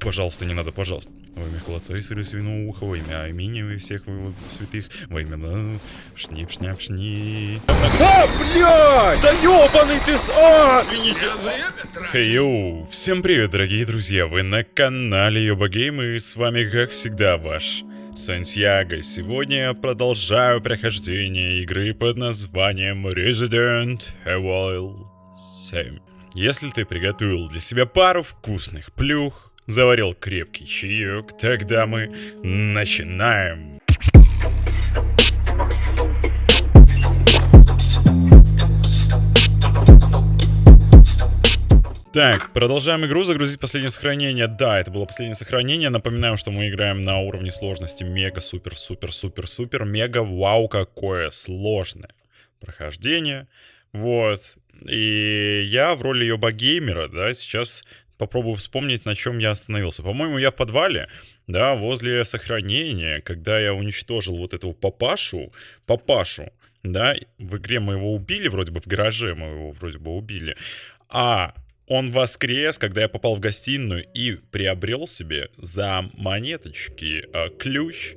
Пожалуйста, не надо, пожалуйста. Во имя холодца и сыры свиного уха, во имя имени и всех святых, во имя шнип, шняп, шни. А, блядь! Да ёбаный ты с... А, извините. Хей, йоу! Всем привет, дорогие друзья! Вы на канале Йоба Гейм и с вами, как всегда, ваш Сантьяго. Сегодня я продолжаю прохождение игры под названием Resident Evil 7. Если ты приготовил для себя пару вкусных плюх, заварил крепкий чаек, тогда мы начинаем. Так, продолжаем игру, загрузить последнее сохранение. Да, это было последнее сохранение. Напоминаем, что мы играем на уровне сложности мега, супер, супер, супер, супер, мега, вау, какое сложное прохождение. Вот. И я в роли Йоба Геймера, да, сейчас попробую вспомнить, на чем я остановился. По-моему, я в подвале, да, возле сохранения, когда я уничтожил вот этого папашу, папашу, да, в игре мы его убили, вроде бы в гараже мы его вроде бы убили, а он воскрес, когда я попал в гостиную и приобрел себе за монеточки э, ключ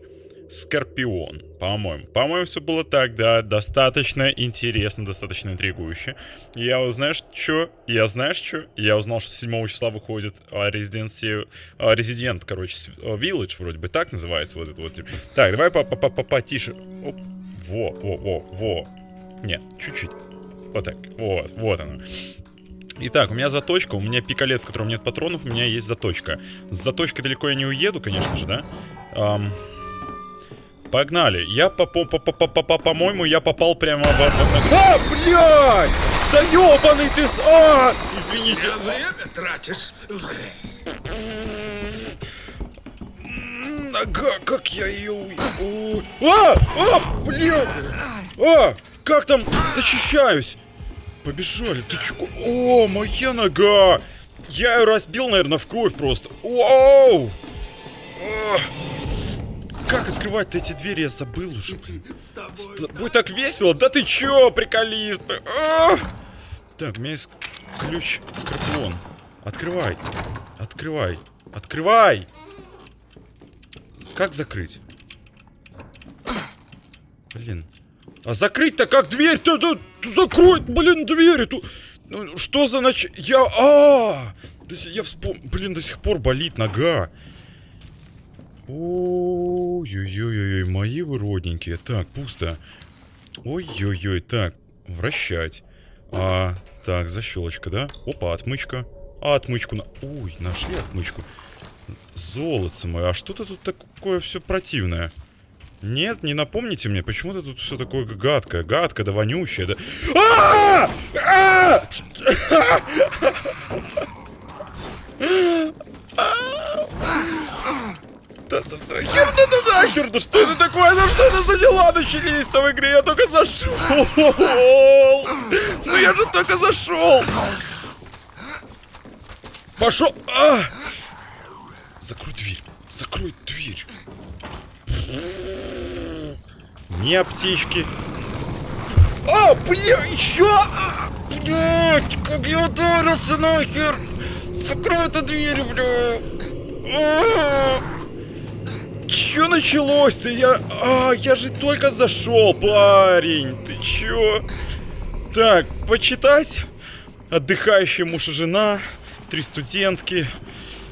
Скорпион, по-моему. По-моему, все было так, да, достаточно интересно, достаточно интригующе. Я узнаешь, что? Я знаешь, что? Я узнал, что 7 числа выходит а, Residency, а, короче, а, Village, вроде бы так называется вот это вот. Так, давай по- по- по- по- потише. Оп. Во, во, во, во. Нет, чуть-чуть. Вот так, вот, вот оно. Итак, у меня заточка, у меня пикалет, в котором нет патронов, у меня есть заточка. С заточкой далеко я не уеду, конечно же, да? Ам, Погнали. Я, по- по- по- по- по- по- по-моему, я попал прямо в... А, блядь! Да ёбаный ты с... А! Извините. Время тратишь. Нога, как я ее... А! А! Блядь! А! Как там? Защищаюсь! Побежали, ты чё? О, моя нога! Я ее разбил, наверное, в кровь просто. Оу! Как открывать-то эти двери? Я забыл уже, блин. Тобой так весело? Да ты чё, приколист? А! Так, у меня есть ключ Скорпион. Открывай. Открывай. Открывай! Как закрыть? Блин. А закрыть-то как дверь-то? Да, закрой, блин, дверь эту. Ну, Что за нач... Я... А! До си- Я вспом... Блин, до сих пор болит нога. Ой-ой-ой, мои вы родненькие. Так, пусто. Ой-ой-ой, так, вращать. А, так, защелочка, да? Опа, отмычка. А, отмычку на... Ой, нашли отмычку. Золотце мое, а что-то тут такое все противное. Нет, не напомните мне, почему-то тут все такое гадкое, гадкое, да вонючее, да... А! А! Да-да-да, хер, да что это такое? Ну что это за дела начались-то в игре? Я только зашел. Ну я же только зашел. Пошел. А! Закрой дверь. Закрой дверь. Не аптечки. А, бля, еще! А, Блядь, как я ударился нахер! Закрой эту дверь, бля! Чё началось-то? Я... А, я же только зашел, парень! Ты чё? Так, почитать. Отдыхающая муж и жена. Три студентки.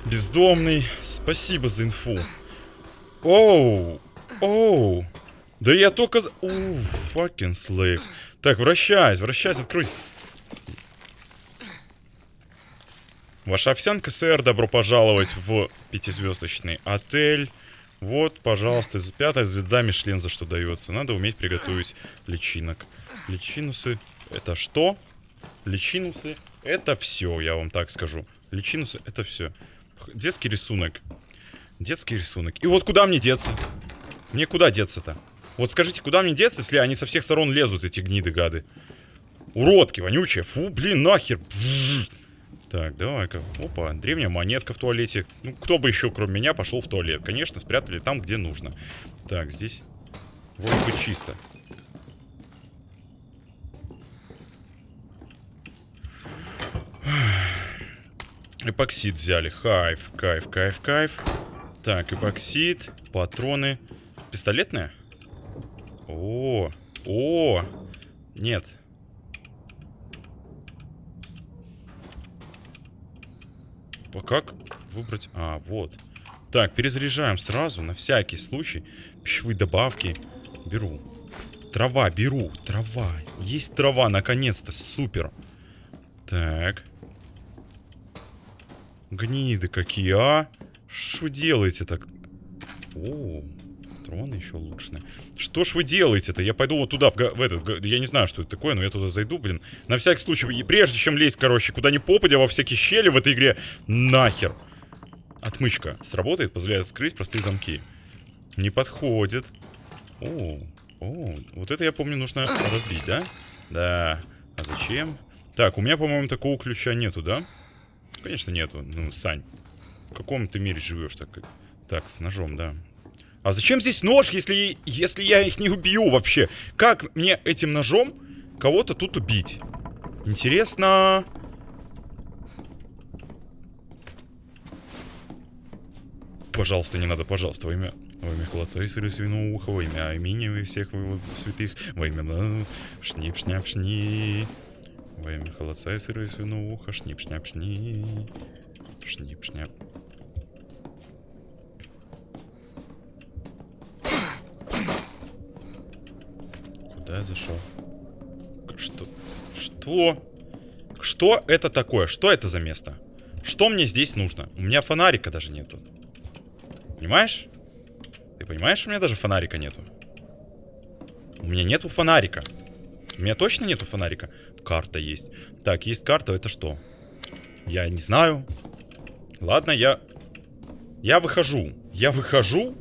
Бездомный. Спасибо за инфу. Оу. Оу. Да я только... Оу, fucking slave. Так, вращайся, вращайся, откройся. Ваша овсянка, сэр, добро пожаловать в пятизвездочный отель. Вот, пожалуйста, пятая звезда Мишлен за что дается. Надо уметь приготовить личинок. Личинусы это что? Личинусы это все, я вам так скажу. Личинусы это все. Детский рисунок. Детский рисунок. И вот куда мне деться? Мне куда деться-то? Вот скажите, куда мне деться, если они со всех сторон лезут, эти гниды гады? Уродки, вонючие. Фу, блин, нахер. Бзз. Так, давай-ка. Опа, древняя монетка в туалете. Ну, кто бы еще, кроме меня, пошел в туалет? Конечно, спрятали там, где нужно. Так, здесь вроде бы чисто. Эпоксид взяли. Кайф, кайф, кайф, кайф. Так, эпоксид, патроны. Пистолетная? О, о, нет. А как выбрать? А, вот. Так, перезаряжаем сразу, на всякий случай. Пищевые добавки. Беру. Трава, беру. Трава. Есть трава, наконец-то. Супер. Так. Гниды какие, а? Что делаете так? О, патроны еще улучшены. Что ж вы делаете-то? Я пойду вот туда, в, в этот, в, я не знаю, что это такое, но я туда зайду, блин. На всякий случай, прежде чем лезть, короче, куда ни попадя во всякие щели в этой игре, нахер. Отмычка сработает, позволяет скрыть простые замки. Не подходит. О, о, вот это, я помню, нужно разбить, да? Да. А зачем? Так, у меня, по-моему, такого ключа нету, да? Конечно, нету. Ну, Сань, в каком ты мире живешь так? Так, с ножом, да. А зачем здесь нож, если, если я их не убью вообще? Как мне этим ножом кого-то тут убить? Интересно... Пожалуйста, не надо, пожалуйста, во имя... Во имя холодца и сыры свиного уха, во имя Аминя и всех святых, во имя шнип шняп шни во имя холодца и сыры свиного уха, шнип шняп шни шнип шняп Я зашел? Что? Что? Что это такое? Что это за место? Что мне здесь нужно? У меня фонарика даже нету. Понимаешь? Ты понимаешь, у меня даже фонарика нету? У меня нету фонарика. У меня точно нету фонарика? Карта есть. Так, есть карта, это что? Я не знаю. Ладно, я... Я выхожу. Я выхожу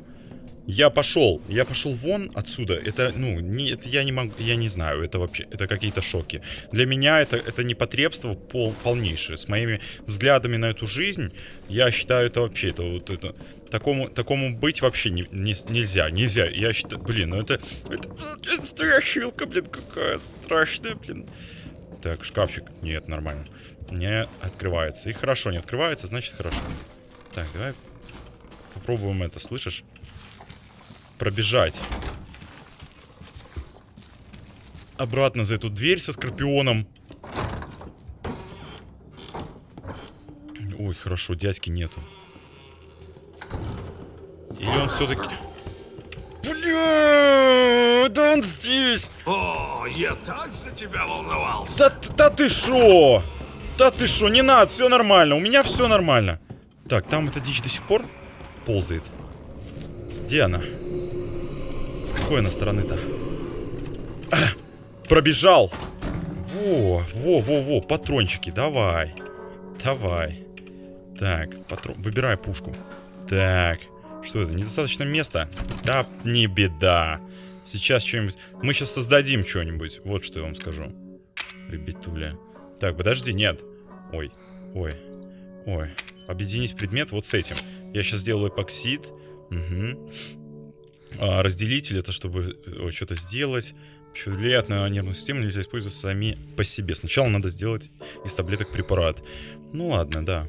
я пошел, я пошел вон отсюда. Это, ну, не, это я не могу, я не знаю, это вообще, это какие-то шоки. Для меня это, это непотребство пол, полнейшее. С моими взглядами на эту жизнь, я считаю это вообще, это вот это, такому, такому быть вообще не, не, нельзя, нельзя. Я считаю, блин, ну это, это, это страшилка, блин, какая страшная, блин. Так, шкафчик, нет, нормально. Не открывается. И хорошо, не открывается, значит хорошо. Так, давай попробуем это, слышишь? Пробежать. Обратно за эту дверь со скорпионом. Ой, хорошо, дядьки нету. Или он все-таки... Бля, да он здесь. О, я так за тебя волновался. Да, да ты шо? Да ты шо, не надо, все нормально. У меня все нормально. Так, там эта дичь до сих пор ползает. Где она? С какой она стороны-то? А, пробежал. Во, во, во, во, патрончики, давай. Давай. Так, патрон, выбирай пушку. Так, что это, недостаточно места? Да, не беда. Сейчас что-нибудь... Мы сейчас создадим что-нибудь. Вот что я вам скажу. Ребятуля. Так, подожди, нет. Ой, ой, ой. Объединить предмет вот с этим. Я сейчас сделаю эпоксид. Угу. А, разделитель это чтобы э, что-то сделать. Влияет на нервную систему, нельзя использовать сами по себе. Сначала надо сделать из таблеток препарат. Ну ладно, да.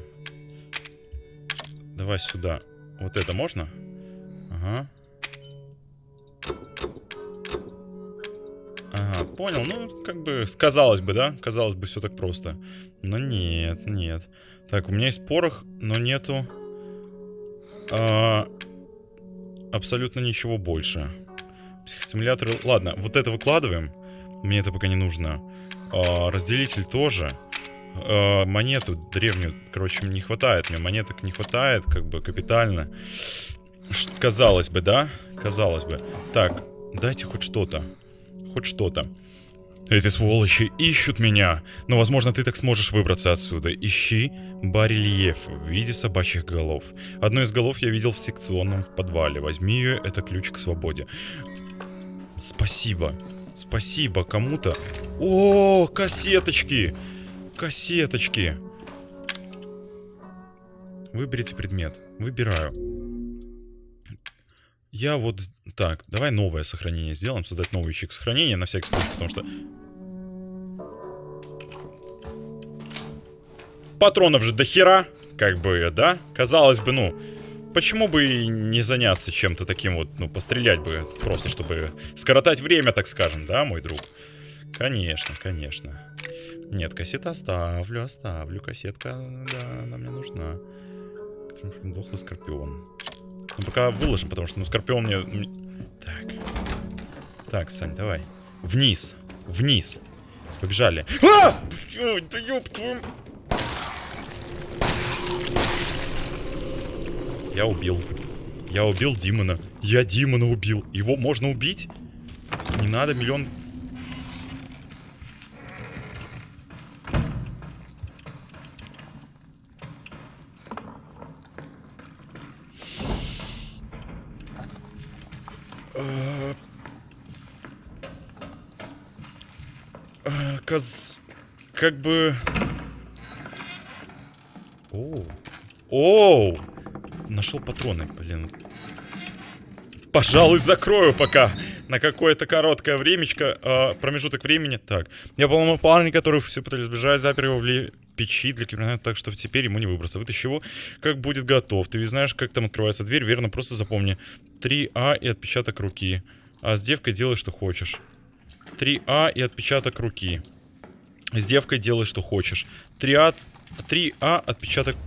Давай сюда. Вот это можно? Ага. Ага, понял. Ну, как бы, казалось бы, да? Казалось бы, все так просто. Но нет, нет. Так, у меня есть порох, но нету... А, абсолютно ничего больше. Психостимуляторы... Ладно, вот это выкладываем. Мне это пока не нужно. А, разделитель тоже. А, монету древнюю, короче, не хватает. Мне монеток не хватает, как бы, капитально. Казалось бы, да? Казалось бы. Так, дайте хоть что-то. Хоть что-то. Эти сволочи ищут меня. Но, возможно, ты так сможешь выбраться отсюда. Ищи барельеф в виде собачьих голов. Одну из голов я видел в секционном подвале. Возьми ее, это ключ к свободе. Спасибо. Спасибо кому-то. О, кассеточки. Кассеточки. Выберите предмет. Выбираю. Я вот... Так, давай новое сохранение сделаем. Создать новый ячейку сохранения на всякий случай, потому что... Патронов же до хера. как бы, да? Казалось бы, ну, почему бы не заняться чем-то таким вот, ну, пострелять бы, просто чтобы скоротать время, так скажем, да, мой друг? Конечно, конечно. Нет, кассета оставлю, оставлю. Кассетка, да, она мне нужна. Дохлый скорпион. Ну, пока выложим, потому что, ну, скорпион мне... Так. Так, Сань, давай. Вниз. Вниз. Побежали. А! Да ёб. Я убил. Я убил Димона. Я Димона убил. Его можно убить? Не надо миллион... А, а, Каз... Как бы... Оу. Оу! Нашел патроны, блин. Пожалуй, закрою пока на какое-то короткое времечко, э, промежуток времени. Так, я поломал парня, который все пытались сбежать, запер его в ли... печи для криминала, так что теперь ему не выбраться. Вытащи его, как будет готов. Ты ведь знаешь, как там открывается дверь, верно? Просто запомни. 3А и отпечаток руки. А с девкой делай, что хочешь. 3А и отпечаток руки. С девкой делай, что хочешь. 3А, 3А отпечаток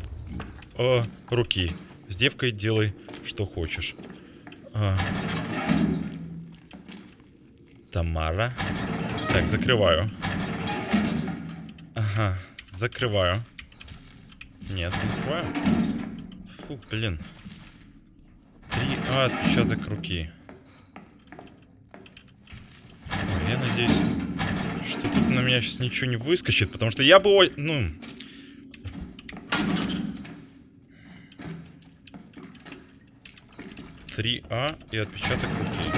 э, руки. С девкой делай, что хочешь. А. Тамара. Так, закрываю. Ага, закрываю. Нет, не закрываю. Фу, блин. 3А отпечаток руки. Ой, я надеюсь, тут на меня сейчас ничего не выскочит, потому что я бы... Ну, 3А и отпечаток руки.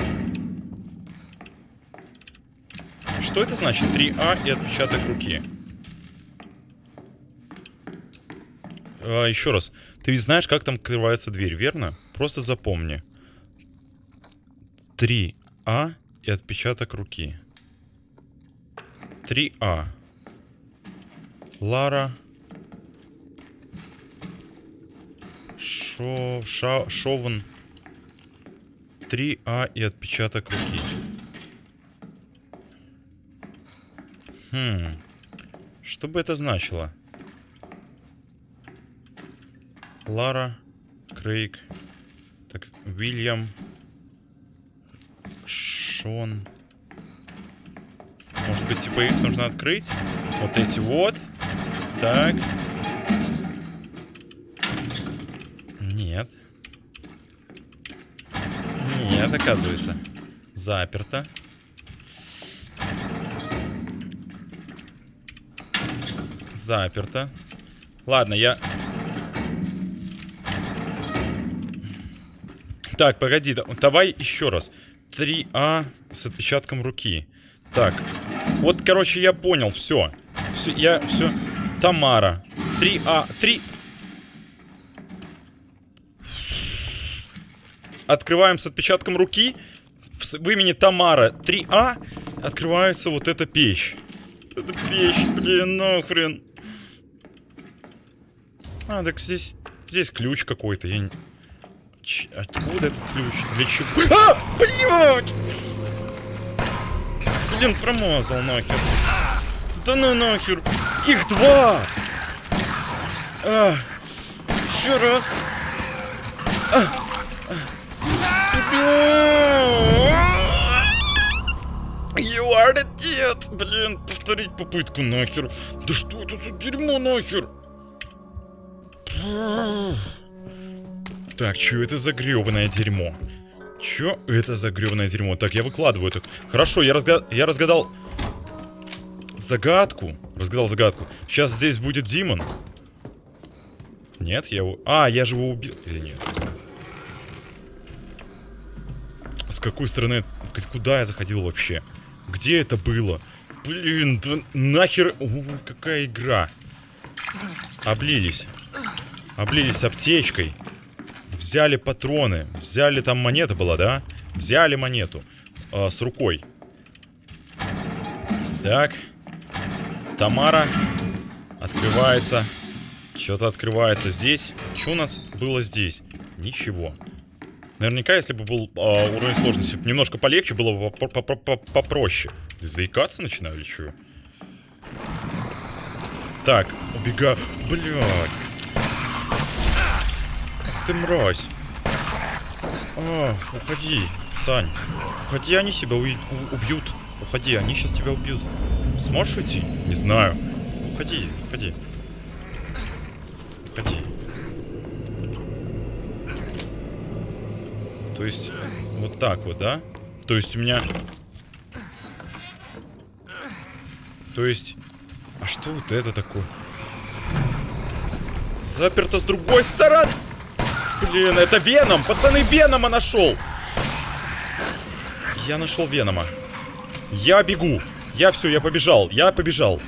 Что это значит? 3А и отпечаток руки. А, еще раз. Ты ведь знаешь, как там открывается дверь, верно? Просто запомни. 3А и отпечаток руки. 3А. Лара. Шо... Ша... Шовен. 3А и отпечаток руки. Хм. Что бы это значило? Лара, Крейг, так, Уильям, Шон. Быть, типа их нужно открыть? Вот эти вот. Так. Нет. Нет, оказывается. Заперто. Заперто. Ладно, я... Так, погоди, давай еще раз. 3А с отпечатком руки. Так. Вот, короче, я понял, все. Все, я, все. Тамара. 3А, 3... Открываем с отпечатком руки. В, имени Тамара 3А открывается вот эта печь. Это печь, блин, нахрен. А, так здесь... Здесь ключ какой-то. Я не... Ч... Откуда этот ключ? Для чего? А! Блядь! Блин, промазал нахер. Да ну нахер. Их два! А, еще раз. А, You are the dead! Блин, повторить попытку нахер. Да что это за дерьмо нахер? Так, что это за гребаное дерьмо? Чё это за гребаное дерьмо? Так, я выкладываю это. Хорошо, я, разга... я разгадал загадку. Разгадал загадку. Сейчас здесь будет Димон. Нет, я его... А, я же его убил. Или нет? С какой стороны... Куда я заходил вообще? Где это было? Блин, да нахер... О, какая игра. Облились. Облились аптечкой. Взяли патроны. Взяли, там монета была, да? Взяли монету. Э, с рукой. Так. Тамара. Открывается. Что-то открывается здесь. Что у нас было здесь? Ничего. Наверняка, если бы был э, уровень сложности немножко полегче, было бы попроще. Заикаться начинаю или что? Так, убегаю. Блядь. Ты мразь. А, уходи, Сань. Уходи, они себя убьют. Уходи, они сейчас тебя убьют. Сможешь уйти? Не знаю. Уходи, уходи. Уходи. То есть, вот так вот, да? То есть у меня... То есть... А что вот это такое? Заперто с другой стороны! Блин, это Веном! Пацаны, Венома нашел! Я нашел Венома. Я бегу. Я все, я побежал. Я побежал.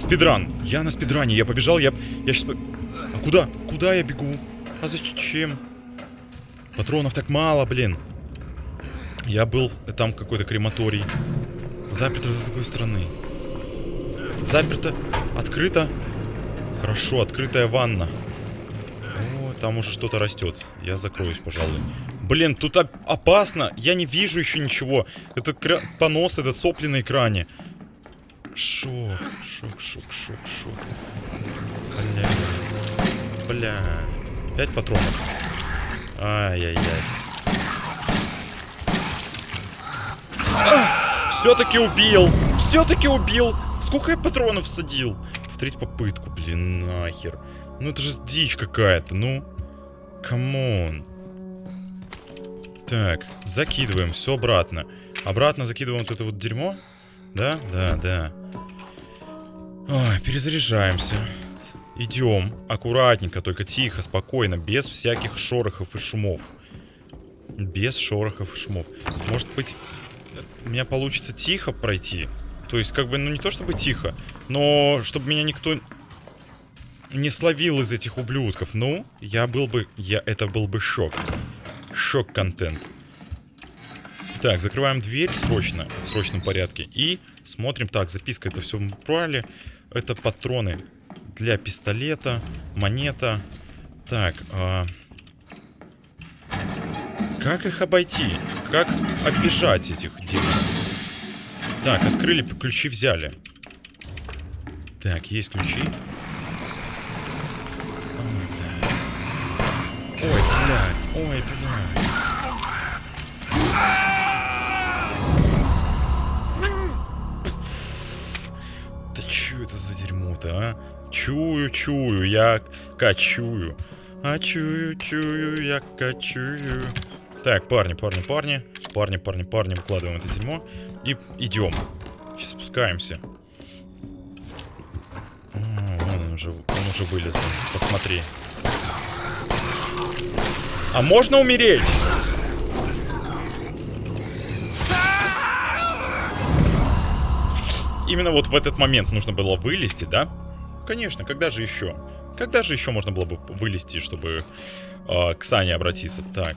Спидран. Я на спидране. Я побежал. Я, я сейчас... А куда? Куда я бегу? А зачем? Патронов так мало, блин. Я был... Там какой-то крематорий. Заперто с другой стороны. Заперто. Открыто. Хорошо, открытая ванна. Там уже что-то растет. Я закроюсь, пожалуй. Блин, тут опасно. Я не вижу еще ничего. Этот понос, этот сопли на экране. Шок, шок, шок, шок, шок. Бля. Бля. Пять патронов. Ай-яй-яй. Все-таки убил. Все-таки убил. Сколько я патронов садил? В третью попытку, блин, нахер. Ну это же дичь какая-то, ну. Come on. Так, закидываем все обратно. Обратно закидываем вот это вот дерьмо. Да, да, да. Ой, перезаряжаемся. Идем аккуратненько, только тихо, спокойно, без всяких шорохов и шумов. Без шорохов и шумов. Может быть, у меня получится тихо пройти? То есть, как бы, ну не то чтобы тихо, но чтобы меня никто не словил из этих ублюдков. Ну, я был бы... Я, это был бы шок. Шок-контент. Так, закрываем дверь срочно, в срочном порядке. И смотрим. Так, записка, это все мы брали. Это патроны для пистолета, монета. Так, а... Как их обойти? Как оббежать этих демонов? Так, открыли, ключи взяли. Так, есть ключи. Ой, блядь. Ой, блядь. Да чё это за дерьмо-то, а? Чую, чую, я качую. А чую, чую, я качую. Так, парни, парни, парни. Парни, парни, парни, выкладываем это дерьмо. И идем. Сейчас спускаемся. Он уже, он уже вылез. Посмотри. А можно умереть? Именно вот в этот момент нужно было вылезти, да? Конечно, когда же еще? Когда же еще можно было бы вылезти, чтобы э, к Сане обратиться? Так,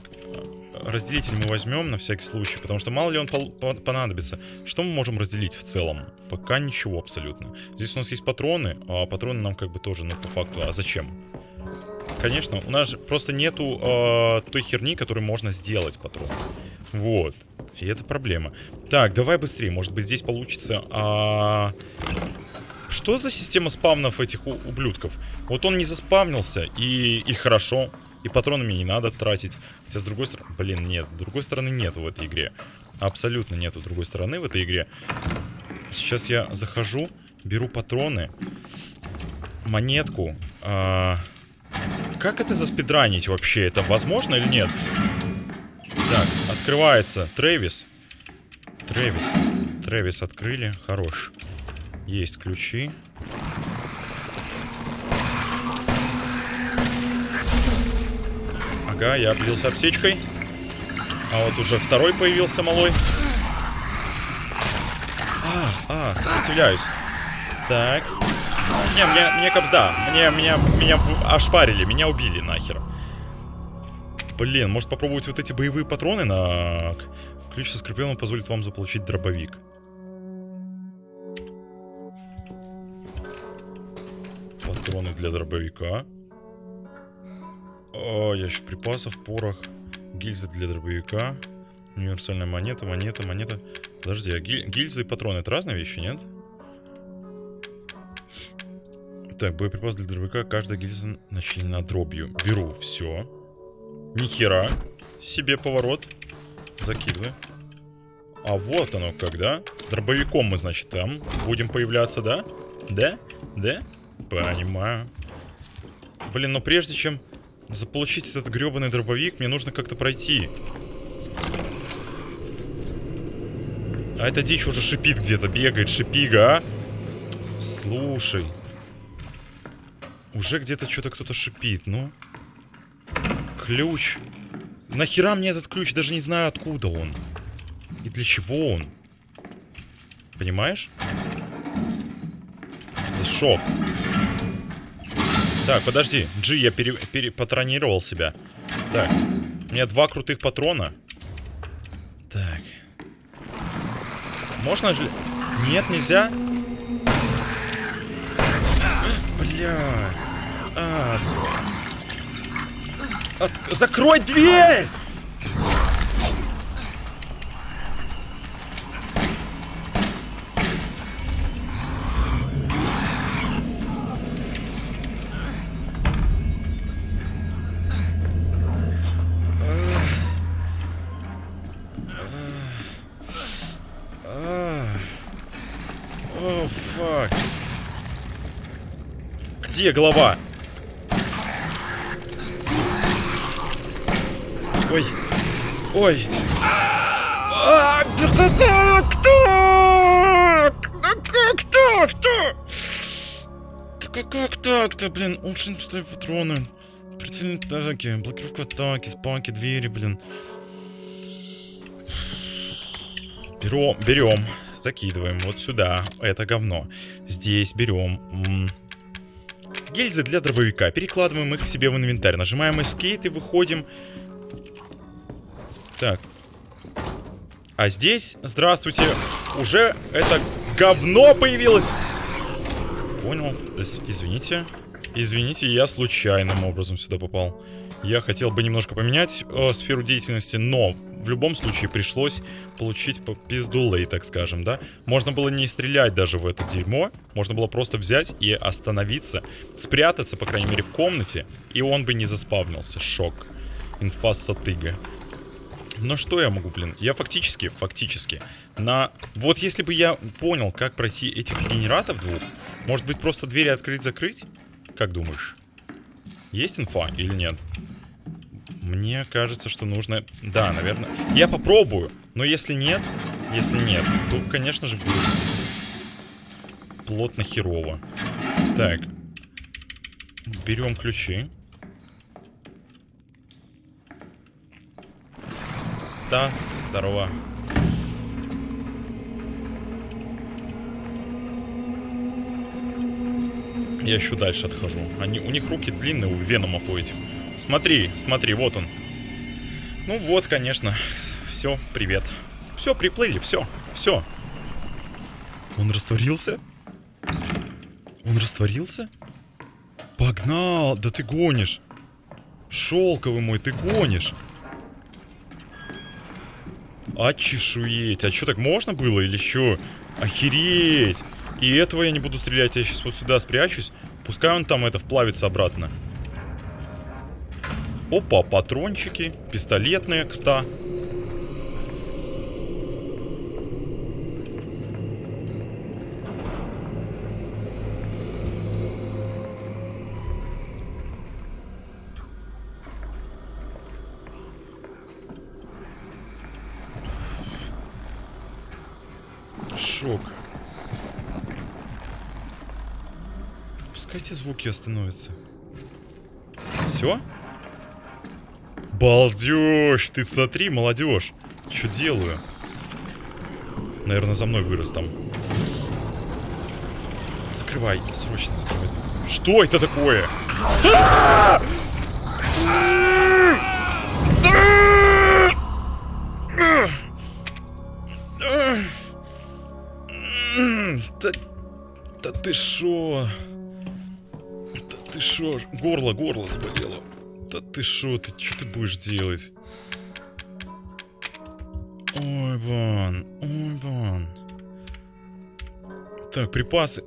разделитель мы возьмем на всякий случай, потому что мало ли он понадобится. Что мы можем разделить в целом? Пока ничего абсолютно. Здесь у нас есть патроны, а патроны нам как бы тоже, ну, по факту, а зачем? Конечно, у нас просто нету э, той херни, которую можно сделать патрон. Вот. И это проблема. Так, давай быстрее. Может быть, здесь получится... А... Что за система спавнов этих ублюдков? Вот он не заспавнился, и, и хорошо. И патронами не надо тратить. Хотя с другой стороны... Блин, нет. С другой стороны нету в этой игре. Абсолютно нету другой стороны в этой игре. Сейчас я захожу, беру патроны, монетку. А... Как это заспидранить вообще? Это возможно или нет? Так, открывается Трэвис. Трэвис. Трэвис открыли. Хорош. Есть ключи. Ага, я облился аптечкой. А вот уже второй появился малой. А, а, сопротивляюсь. Так. Не, мне, мне капсда. Мне, меня, меня ошпарили, меня убили нахер. Блин, может попробовать вот эти боевые патроны на... Ключ со скорпионом позволит вам заполучить дробовик. Патроны для дробовика. О, ящик припасов, порох. Гильзы для дробовика. Универсальная монета, монета, монета. Подожди, а гиль- гильзы и патроны это разные вещи, нет? Так, боеприпас для дробовика. Каждая гильза начинена дробью. Беру все. Нихера. Себе поворот. Закидывай. А вот оно когда. С дробовиком мы, значит, там будем появляться, да? Да? Да? Понимаю. Блин, но прежде чем заполучить этот гребаный дробовик, мне нужно как-то пройти. А эта дичь уже шипит где-то, бегает, шипига, а? Слушай. Уже где-то что-то кто-то шипит, ну. Ключ. Нахера мне этот ключ? Даже не знаю, откуда он. И для чего он. Понимаешь? Это шок. Так, подожди. Джи, я пере, пере- патронировал себя. Так. У меня два крутых патрона. Так. Можно же... Нет, нельзя? Бля. А. От- Закрой дверь! Где голова? Ой. Ой. А, да как так? Так-то? Да как- так-то, блин? Очень пустые патроны. Прицельные атаки, блокировка атаки, спаки, двери, блин. Берем, берем, закидываем вот сюда. Это говно. Здесь берем. Гильзы для дробовика. Перекладываем их к себе в инвентарь. Нажимаем Escape и выходим. Так. А здесь, здравствуйте, уже это говно появилось. Понял. Извините. Извините, я случайным образом сюда попал. Я хотел бы немножко поменять э, сферу деятельности, но в любом случае пришлось получить по пиздулей, так скажем, да? Можно было не стрелять даже в это дерьмо, можно было просто взять и остановиться, спрятаться, по крайней мере, в комнате, и он бы не заспавнился. Шок. Инфа сатыга. Но что я могу, блин? Я фактически, фактически, на... Вот если бы я понял, как пройти этих генератов двух, может быть, просто двери открыть-закрыть? Как думаешь? Есть инфа или нет? Мне кажется, что нужно... Да, наверное. Я попробую. Но если нет, если нет, то, конечно же, будет плотно херово. Так. Берем ключи. Да, здорово. Я еще дальше отхожу. Они, у них руки длинные, у веномов у этих. Смотри, смотри, вот он. Ну вот, конечно. Все, привет. Все, приплыли, все, все. Он растворился? Он растворился? Погнал, да ты гонишь. Шелковый мой, ты гонишь. Очешуеть. А что, так можно было или что? Охереть. И этого я не буду стрелять. Я сейчас вот сюда спрячусь. Пускай он там это вплавится обратно. Опа, патрончики. Пистолетные, кста. Шок. Звуки остановятся. Все? Балдеж! Ты смотри, молодежь. Что делаю? Наверное, за мной вырос там. Закрывай, срочно закрывай. Что это такое? Да, да ты шо? Ты шо? Горло, горло заболело. Да ты шо, ты что ты будешь делать? Ой, Ван, ой, Ван. Так, припасы.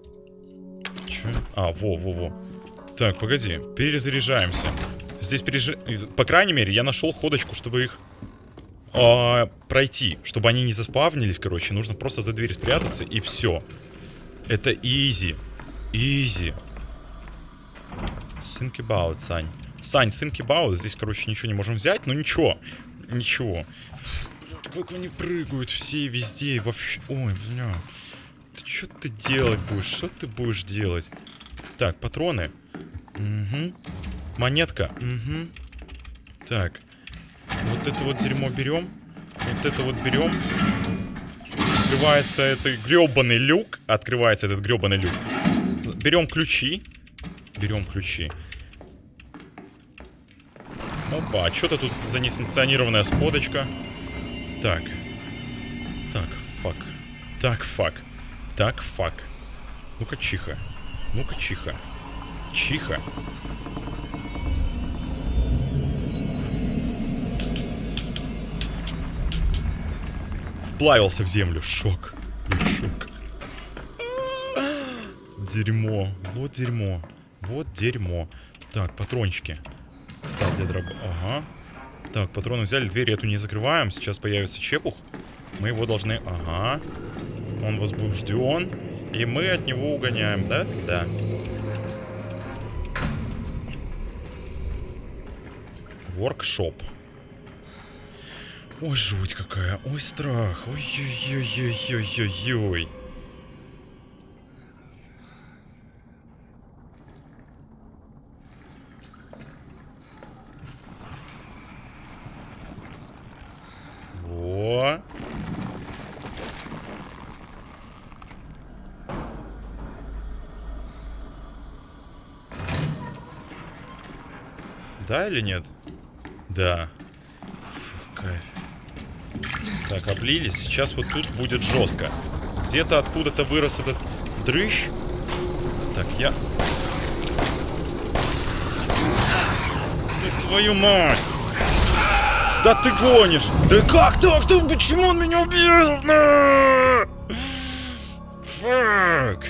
Чё? А, во, во, во. Так, погоди, перезаряжаемся. Здесь переж... По крайней мере, я нашел ходочку, чтобы их а, пройти. Чтобы они не заспавнились, короче. Нужно просто за дверь спрятаться, и все. Это изи. Изи. About, Сань. Сань, about. Здесь, короче, ничего не можем взять, но ничего. Ничего. Как они прыгают все везде, вообще... Ой, бля. Ты что ты делать будешь? Что ты будешь делать? Так, патроны. Угу. Монетка. Угу. Так. Вот это вот дерьмо берем. Вот это вот берем. Открывается этот гребаный люк. Открывается этот гребаный люк. Берем ключи. Берем ключи. Опа, а что-то тут за несанкционированная сходочка. Так. Так, fuck. Так, fuck. Так, fuck. Ну-ка, чиха. Ну-ка, чиха. Чиха. Вплавился в землю. Шок. Шок. Дерьмо. Вот дерьмо. Вот дерьмо. Так, патрончики. Став для дроба. Ага. Так, патроны взяли, дверь эту не закрываем. Сейчас появится чепух. Мы его должны... Ага. Он возбужден. И мы от него угоняем, да? Да. Воркшоп. Ой, жуть какая. Ой, страх. Ой-ой-ой-ой-ой-ой-ой. Во. Да или нет? Да. Фух, кайф. Так, облились. Сейчас вот тут будет жестко. Где-то откуда-то вырос этот дрыщ. Так, я... Да твою мать! Да ты гонишь! Да как так? Ты, почему он меня убил? Фак.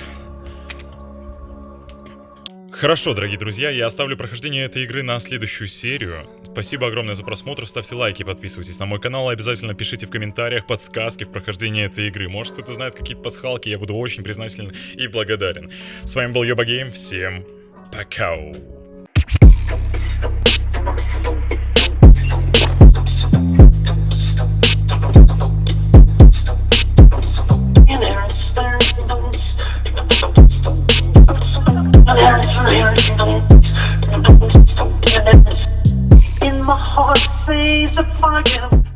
Хорошо, дорогие друзья, я оставлю прохождение этой игры на следующую серию. Спасибо огромное за просмотр, ставьте лайки, подписывайтесь на мой канал обязательно пишите в комментариях подсказки в прохождении этой игры. Может кто-то знает какие-то пасхалки, я буду очень признателен и благодарен. С вами был Йоба Гейм, всем пока! the fire.